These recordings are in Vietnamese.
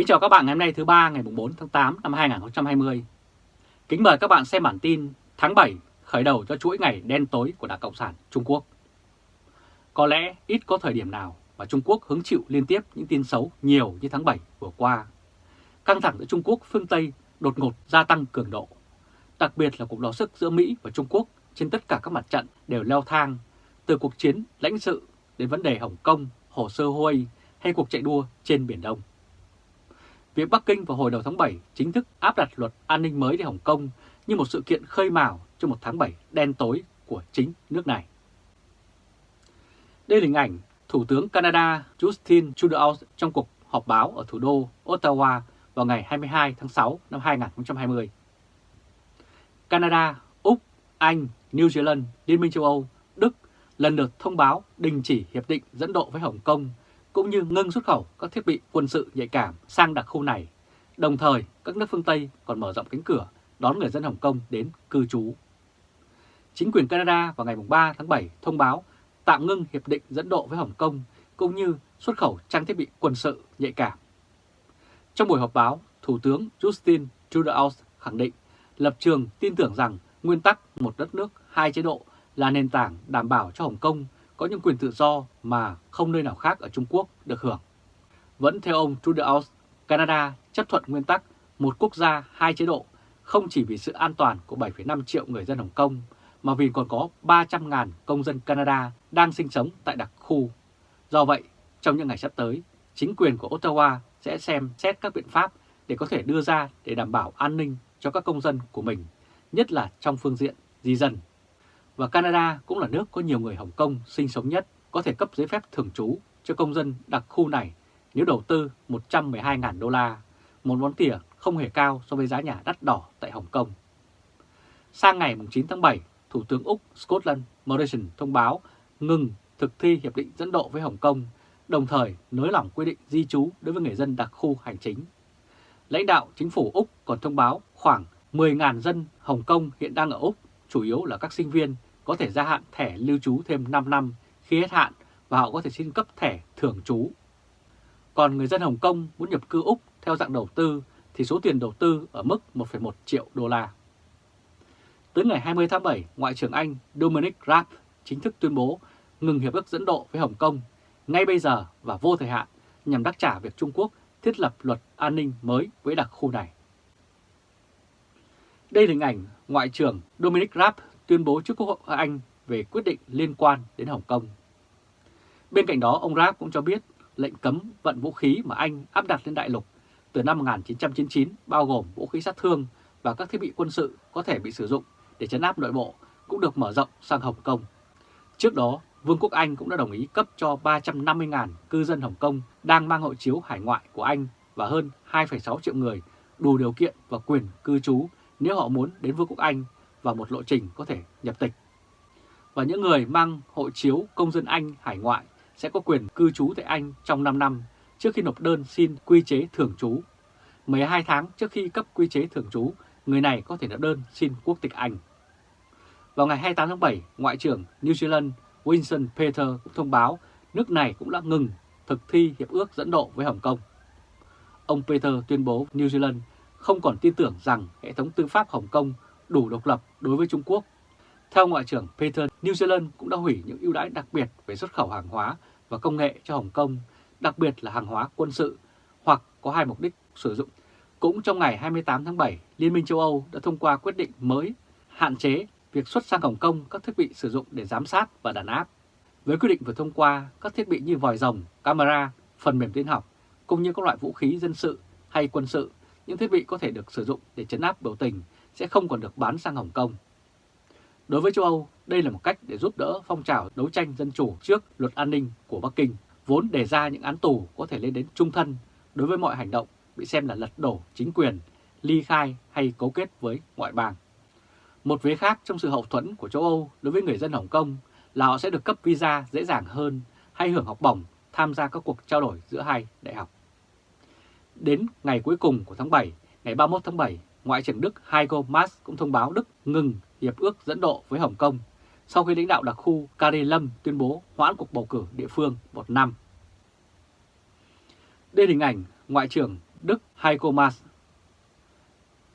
Kính chào các bạn ngày hôm nay thứ ba ngày 4 tháng 8 năm 2020. Kính mời các bạn xem bản tin tháng 7 khởi đầu cho chuỗi ngày đen tối của Đảng Cộng sản Trung Quốc. Có lẽ ít có thời điểm nào mà Trung Quốc hứng chịu liên tiếp những tin xấu nhiều như tháng 7 vừa qua. Căng thẳng giữa Trung Quốc phương Tây đột ngột gia tăng cường độ. Đặc biệt là cuộc đọ sức giữa Mỹ và Trung Quốc trên tất cả các mặt trận đều leo thang, từ cuộc chiến lãnh sự đến vấn đề Hồng Kông, hồ sơ Huawei hay cuộc chạy đua trên Biển Đông. Việc Bắc Kinh vào hồi đầu tháng 7 chính thức áp đặt luật an ninh mới để Hồng Kông như một sự kiện khơi mào cho một tháng 7 đen tối của chính nước này. Đây là hình ảnh Thủ tướng Canada Justin Trudeau trong cuộc họp báo ở thủ đô Ottawa vào ngày 22 tháng 6 năm 2020. Canada, Úc, Anh, New Zealand, Liên minh châu Âu, Đức lần lượt thông báo đình chỉ hiệp định dẫn độ với Hồng Kông cũng như ngưng xuất khẩu các thiết bị quân sự nhạy cảm sang đặc khu này. Đồng thời, các nước phương Tây còn mở rộng cánh cửa đón người dân Hồng Kông đến cư trú. Chính quyền Canada vào ngày 3 tháng 7 thông báo tạm ngưng hiệp định dẫn độ với Hồng Kông cũng như xuất khẩu trang thiết bị quân sự nhạy cảm. Trong buổi họp báo, Thủ tướng Justin Trudeau khẳng định lập trường tin tưởng rằng nguyên tắc một đất nước, hai chế độ là nền tảng đảm bảo cho Hồng Kông có những quyền tự do mà không nơi nào khác ở Trung Quốc được hưởng. Vẫn theo ông Trudeau, Canada chấp thuận nguyên tắc một quốc gia, hai chế độ không chỉ vì sự an toàn của 7,5 triệu người dân Hồng Kông, mà vì còn có 300.000 công dân Canada đang sinh sống tại đặc khu. Do vậy, trong những ngày sắp tới, chính quyền của Ottawa sẽ xem xét các biện pháp để có thể đưa ra để đảm bảo an ninh cho các công dân của mình, nhất là trong phương diện di dân và Canada cũng là nước có nhiều người Hồng Kông sinh sống nhất, có thể cấp giấy phép thường trú cho công dân đặc khu này nếu đầu tư 112.000 đô la, một món tiền không hề cao so với giá nhà đắt đỏ tại Hồng Kông. Sang ngày 9 tháng 7, Thủ tướng Úc Scotland Morrison thông báo ngừng thực thi hiệp định dẫn độ với Hồng Kông, đồng thời nới lỏng quy định di trú đối với người dân đặc khu hành chính. Lãnh đạo chính phủ Úc còn thông báo khoảng 10.000 dân Hồng Kông hiện đang ở Úc, chủ yếu là các sinh viên có thể gia hạn thẻ lưu trú thêm 5 năm khi hết hạn và họ có thể xin cấp thẻ thường trú. Còn người dân Hồng Kông muốn nhập cư Úc theo dạng đầu tư thì số tiền đầu tư ở mức 1,1 triệu đô la. Tới ngày 20 tháng 7, Ngoại trưởng Anh Dominic Raab chính thức tuyên bố ngừng hiệp ước dẫn độ với Hồng Kông ngay bây giờ và vô thời hạn nhằm đáp trả việc Trung Quốc thiết lập luật an ninh mới với đặc khu này. Đây là hình ảnh Ngoại trưởng Dominic Raab tuyên bố trước Quốc hội Anh về quyết định liên quan đến Hồng Kông. Bên cạnh đó, ông Raab cũng cho biết lệnh cấm vận vũ khí mà Anh áp đặt lên đại lục từ năm 1999 bao gồm vũ khí sát thương và các thiết bị quân sự có thể bị sử dụng để chấn áp nội bộ cũng được mở rộng sang Hồng Kông. Trước đó, Vương quốc Anh cũng đã đồng ý cấp cho 350.000 cư dân Hồng Kông đang mang hộ chiếu hải ngoại của Anh và hơn 2,6 triệu người đủ điều kiện và quyền cư trú nếu họ muốn đến Vương quốc Anh và một lộ trình có thể nhập tịch. Và những người mang hộ chiếu công dân Anh hải ngoại sẽ có quyền cư trú tại Anh trong 5 năm trước khi nộp đơn xin quy chế thường trú. 12 tháng trước khi cấp quy chế thường trú, người này có thể nộp đơn xin quốc tịch Anh. Vào ngày 28 tháng 7, Ngoại trưởng New Zealand Winston Peter cũng thông báo nước này cũng đã ngừng thực thi hiệp ước dẫn độ với Hồng Kông. Ông Peter tuyên bố New Zealand không còn tin tưởng rằng hệ thống tư pháp Hồng Kông đủ độc lập đối với Trung Quốc. Theo Ngoại trưởng Peter, New Zealand cũng đã hủy những ưu đãi đặc biệt về xuất khẩu hàng hóa và công nghệ cho Hồng Kông, đặc biệt là hàng hóa quân sự, hoặc có hai mục đích sử dụng. Cũng trong ngày 28 tháng 7, Liên minh châu Âu đã thông qua quyết định mới hạn chế việc xuất sang Hồng Kông các thiết bị sử dụng để giám sát và đàn áp. Với quyết định vừa thông qua, các thiết bị như vòi rồng, camera, phần mềm tin học, cũng như các loại vũ khí dân sự hay quân sự, những thiết bị có thể được sử dụng để chấn áp biểu tình sẽ không còn được bán sang Hồng Kông. Đối với châu Âu, đây là một cách để giúp đỡ phong trào đấu tranh dân chủ trước luật an ninh của Bắc Kinh, vốn đề ra những án tù có thể lên đến trung thân đối với mọi hành động bị xem là lật đổ chính quyền, ly khai hay cấu kết với ngoại bang. Một vế khác trong sự hậu thuẫn của châu Âu đối với người dân Hồng Kông là họ sẽ được cấp visa dễ dàng hơn hay hưởng học bổng tham gia các cuộc trao đổi giữa hai đại học. Đến ngày cuối cùng của tháng 7, ngày 31 tháng 7, Ngoại trưởng Đức Heiko Maas cũng thông báo Đức ngừng hiệp ước dẫn độ với Hồng Kông sau khi lãnh đạo đặc khu Kari Lâm tuyên bố hoãn cuộc bầu cử địa phương một năm. Đây là hình ảnh Ngoại trưởng Đức Heiko Maas.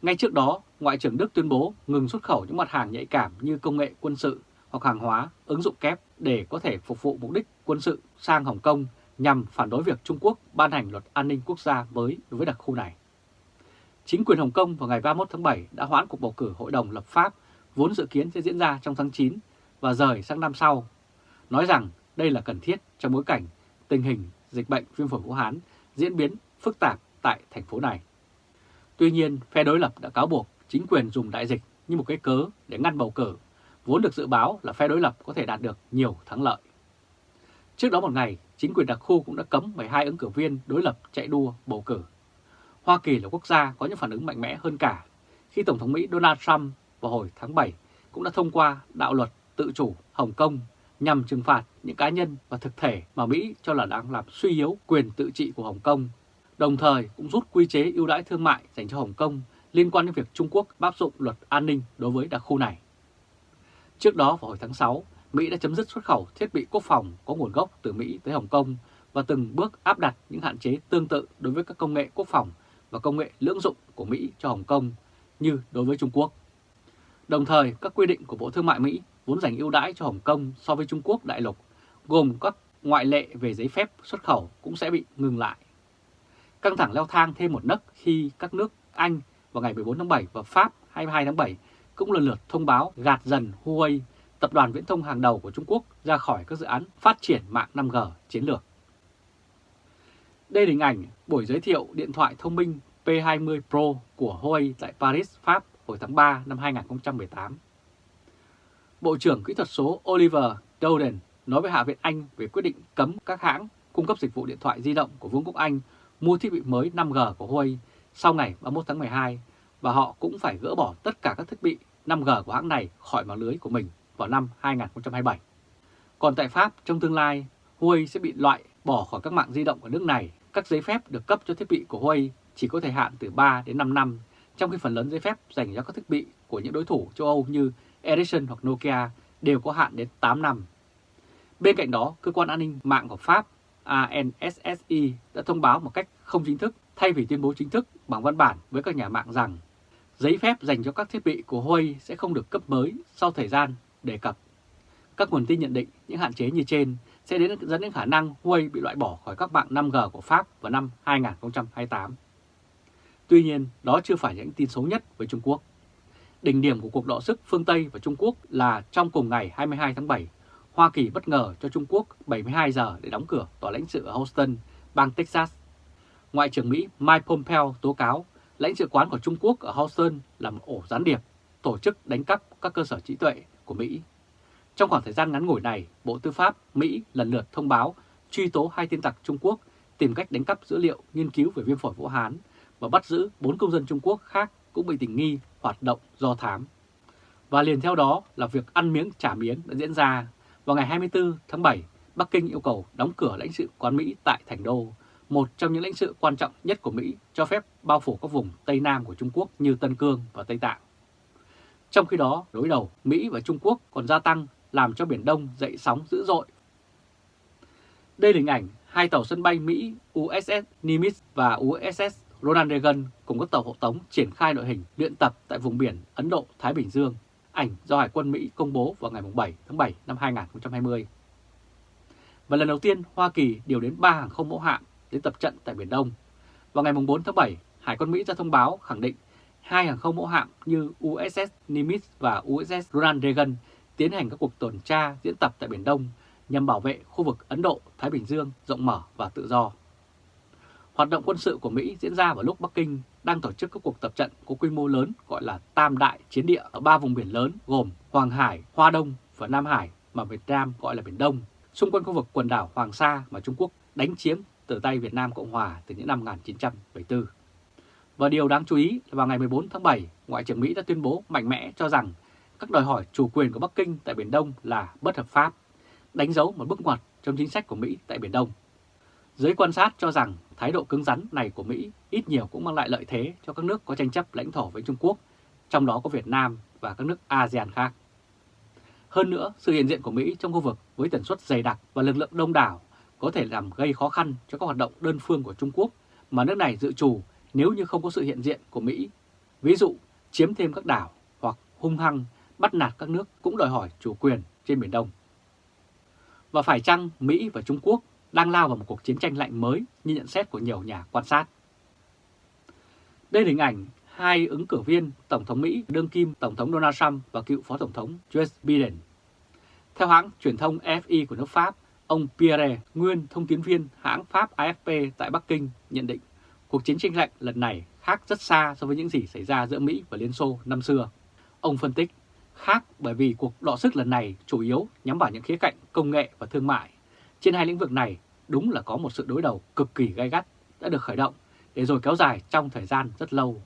Ngay trước đó, Ngoại trưởng Đức tuyên bố ngừng xuất khẩu những mặt hàng nhạy cảm như công nghệ quân sự hoặc hàng hóa, ứng dụng kép để có thể phục vụ mục đích quân sự sang Hồng Kông nhằm phản đối việc Trung Quốc ban hành luật an ninh quốc gia mới đối với đặc khu này. Chính quyền Hồng Kông vào ngày 31 tháng 7 đã hoãn cuộc bầu cử Hội đồng lập pháp vốn dự kiến sẽ diễn ra trong tháng 9 và rời sang năm sau, nói rằng đây là cần thiết trong bối cảnh tình hình dịch bệnh viêm phổi Vũ Hán diễn biến phức tạp tại thành phố này. Tuy nhiên, phe đối lập đã cáo buộc chính quyền dùng đại dịch như một cái cớ để ngăn bầu cử, vốn được dự báo là phe đối lập có thể đạt được nhiều thắng lợi. Trước đó một ngày, chính quyền đặc khu cũng đã cấm 12 ứng cử viên đối lập chạy đua bầu cử. Hoa Kỳ là quốc gia có những phản ứng mạnh mẽ hơn cả khi Tổng thống Mỹ Donald Trump vào hồi tháng 7 cũng đã thông qua đạo luật tự chủ Hồng Kông nhằm trừng phạt những cá nhân và thực thể mà Mỹ cho là đang làm suy yếu quyền tự trị của Hồng Kông, đồng thời cũng rút quy chế ưu đãi thương mại dành cho Hồng Kông liên quan đến việc Trung Quốc áp dụng luật an ninh đối với đặc khu này. Trước đó vào hồi tháng 6, Mỹ đã chấm dứt xuất khẩu thiết bị quốc phòng có nguồn gốc từ Mỹ tới Hồng Kông và từng bước áp đặt những hạn chế tương tự đối với các công nghệ quốc phòng và công nghệ lưỡng dụng của Mỹ cho Hồng Kông như đối với Trung Quốc. Đồng thời, các quy định của Bộ Thương mại Mỹ vốn dành ưu đãi cho Hồng Kông so với Trung Quốc đại lục, gồm các ngoại lệ về giấy phép xuất khẩu cũng sẽ bị ngừng lại. Căng thẳng leo thang thêm một nấc khi các nước Anh vào ngày 14 tháng 7 và Pháp 22 tháng 7 cũng lần lượt thông báo gạt dần Huawei, tập đoàn viễn thông hàng đầu của Trung Quốc ra khỏi các dự án phát triển mạng 5G chiến lược. Đây là hình ảnh buổi giới thiệu điện thoại thông minh P20 Pro của Huawei tại Paris, Pháp hồi tháng 3 năm 2018. Bộ trưởng Kỹ thuật số Oliver Dowden nói với Hạ viện Anh về quyết định cấm các hãng cung cấp dịch vụ điện thoại di động của Vương quốc Anh mua thiết bị mới 5G của Huawei sau ngày 31 tháng 12 và họ cũng phải gỡ bỏ tất cả các thiết bị 5G của hãng này khỏi mạng lưới của mình vào năm 2027. Còn tại Pháp, trong tương lai, Huawei sẽ bị loại bỏ khỏi các mạng di động ở nước này. Các giấy phép được cấp cho thiết bị của Huawei chỉ có thời hạn từ 3 đến 5 năm, trong khi phần lớn giấy phép dành cho các thiết bị của những đối thủ châu Âu như Ericsson hoặc Nokia đều có hạn đến 8 năm. Bên cạnh đó, cơ quan an ninh mạng của Pháp ANSSI đã thông báo một cách không chính thức thay vì tuyên bố chính thức bằng văn bản với các nhà mạng rằng giấy phép dành cho các thiết bị của Huawei sẽ không được cấp mới sau thời gian đề cập. Các nguồn tin nhận định những hạn chế như trên sẽ đến dẫn đến khả năng Huawei bị loại bỏ khỏi các mạng 5G của Pháp vào năm 2028. Tuy nhiên, đó chưa phải những tin xấu nhất với Trung Quốc. Đỉnh điểm của cuộc đọ sức phương Tây và Trung Quốc là trong cùng ngày 22 tháng 7, Hoa Kỳ bất ngờ cho Trung Quốc 72 giờ để đóng cửa tòa lãnh sự ở Houston, bang Texas. Ngoại trưởng Mỹ Mike Pompeo tố cáo lãnh sự quán của Trung Quốc ở Houston là một ổ gián điệp, tổ chức đánh cắp các cơ sở trí tuệ của Mỹ. Trong khoảng thời gian ngắn ngủi này, Bộ Tư pháp Mỹ lần lượt thông báo truy tố hai tin tặc Trung Quốc tìm cách đánh cắp dữ liệu nghiên cứu về viêm phổi Vũ Hán và bắt giữ bốn công dân Trung Quốc khác cũng bị tình nghi hoạt động do thám. Và liền theo đó là việc ăn miếng trả miếng đã diễn ra. Vào ngày 24 tháng 7, Bắc Kinh yêu cầu đóng cửa lãnh sự quán Mỹ tại Thành Đô, một trong những lãnh sự quan trọng nhất của Mỹ cho phép bao phủ các vùng Tây Nam của Trung Quốc như Tân Cương và Tây Tạng. Trong khi đó, đối đầu Mỹ và Trung Quốc còn gia tăng làm cho Biển Đông dậy sóng dữ dội. Đây là hình ảnh hai tàu sân bay Mỹ USS Nimitz và USS Ronald Reagan cùng các tàu hộ tống triển khai đội hình luyện tập tại vùng biển Ấn Độ-Thái Bình Dương, ảnh do Hải quân Mỹ công bố vào ngày 7 tháng 7 năm 2020. Và lần đầu tiên Hoa Kỳ điều đến 3 hàng không mẫu hạm đến tập trận tại Biển Đông. Vào ngày 4 tháng 7, Hải quân Mỹ ra thông báo khẳng định hai hàng không mẫu hạm như USS Nimitz và USS Ronald Reagan tiến hành các cuộc tuần tra diễn tập tại Biển Đông nhằm bảo vệ khu vực Ấn Độ-Thái Bình Dương rộng mở và tự do. Hoạt động quân sự của Mỹ diễn ra vào lúc Bắc Kinh đang tổ chức các cuộc tập trận có quy mô lớn gọi là Tam Đại Chiến Địa ở ba vùng biển lớn gồm Hoàng Hải, Hoa Đông và Nam Hải mà Việt Nam gọi là Biển Đông, xung quanh khu vực quần đảo Hoàng Sa mà Trung Quốc đánh chiếm từ tay Việt Nam Cộng Hòa từ những năm 1974. Và điều đáng chú ý là vào ngày 14 tháng 7, Ngoại trưởng Mỹ đã tuyên bố mạnh mẽ cho rằng các đòi hỏi chủ quyền của Bắc Kinh tại Biển Đông là bất hợp pháp, đánh dấu một bước ngoặt trong chính sách của Mỹ tại Biển Đông. Giới quan sát cho rằng thái độ cứng rắn này của Mỹ ít nhiều cũng mang lại lợi thế cho các nước có tranh chấp lãnh thổ với Trung Quốc, trong đó có Việt Nam và các nước ASEAN khác. Hơn nữa, sự hiện diện của Mỹ trong khu vực với tần suất dày đặc và lực lượng đông đảo có thể làm gây khó khăn cho các hoạt động đơn phương của Trung Quốc mà nước này dự trù nếu như không có sự hiện diện của Mỹ, ví dụ chiếm thêm các đảo hoặc hung hăng bắt nạt các nước cũng đòi hỏi chủ quyền trên Biển Đông. Và phải chăng Mỹ và Trung Quốc đang lao vào một cuộc chiến tranh lạnh mới như nhận xét của nhiều nhà quan sát? Đây là hình ảnh hai ứng cử viên Tổng thống Mỹ đương kim Tổng thống Donald Trump và cựu Phó Tổng thống Joe Biden. Theo hãng truyền thông FI của nước Pháp, ông Pierre, nguyên thông tiến viên hãng Pháp AFP tại Bắc Kinh nhận định cuộc chiến tranh lạnh lần này khác rất xa so với những gì xảy ra giữa Mỹ và Liên Xô năm xưa. Ông phân tích, khác bởi vì cuộc đọ sức lần này chủ yếu nhắm vào những khía cạnh công nghệ và thương mại. Trên hai lĩnh vực này, đúng là có một sự đối đầu cực kỳ gay gắt đã được khởi động để rồi kéo dài trong thời gian rất lâu.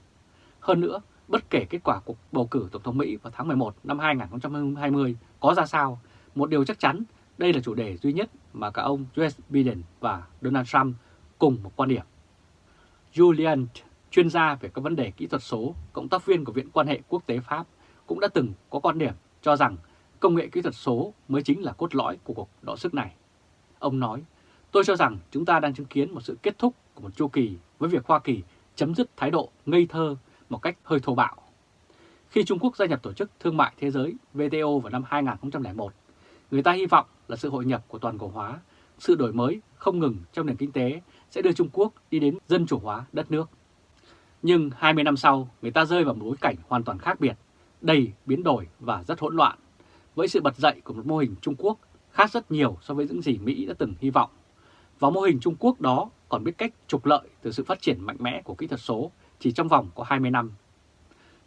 Hơn nữa, bất kể kết quả cuộc bầu cử Tổng thống Mỹ vào tháng 11 năm 2020 có ra sao, một điều chắc chắn đây là chủ đề duy nhất mà cả ông Joe Biden và Donald Trump cùng một quan điểm. Julian, chuyên gia về các vấn đề kỹ thuật số, cộng tác viên của Viện quan hệ quốc tế Pháp, cũng đã từng có quan điểm cho rằng công nghệ kỹ thuật số mới chính là cốt lõi của cuộc đọ sức này. Ông nói, tôi cho rằng chúng ta đang chứng kiến một sự kết thúc của một chu kỳ với việc Hoa Kỳ chấm dứt thái độ ngây thơ một cách hơi thô bạo. Khi Trung Quốc gia nhập Tổ chức Thương mại Thế giới WTO vào năm 2001, người ta hy vọng là sự hội nhập của toàn cầu hóa, sự đổi mới không ngừng trong nền kinh tế sẽ đưa Trung Quốc đi đến dân chủ hóa đất nước. Nhưng 20 năm sau, người ta rơi vào một bối cảnh hoàn toàn khác biệt, đầy biến đổi và rất hỗn loạn, với sự bật dậy của một mô hình Trung Quốc khác rất nhiều so với những gì Mỹ đã từng hy vọng. Và mô hình Trung Quốc đó còn biết cách trục lợi từ sự phát triển mạnh mẽ của kỹ thuật số chỉ trong vòng có 20 năm.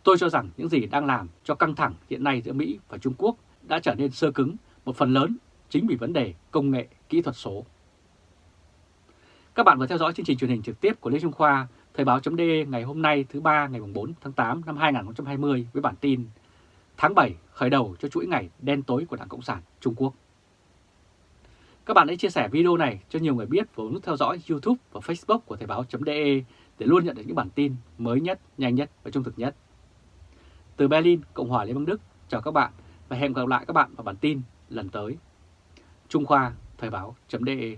Tôi cho rằng những gì đang làm cho căng thẳng hiện nay giữa Mỹ và Trung Quốc đã trở nên sơ cứng một phần lớn chính vì vấn đề công nghệ kỹ thuật số. Các bạn vừa theo dõi chương trình truyền hình trực tiếp của Lê Trung Khoa, Thời báo.de ngày hôm nay thứ ba ngày 4 tháng 8 năm 2020 với bản tin Tháng 7 khởi đầu cho chuỗi ngày đen tối của Đảng Cộng sản Trung Quốc. Các bạn hãy chia sẻ video này cho nhiều người biết và nút theo dõi YouTube và Facebook của Thời báo.de để luôn nhận được những bản tin mới nhất, nhanh nhất và trung thực nhất. Từ Berlin, Cộng hòa Liên bang Đức, chào các bạn và hẹn gặp lại các bạn vào bản tin lần tới. Trung Khoa, Thời báo.de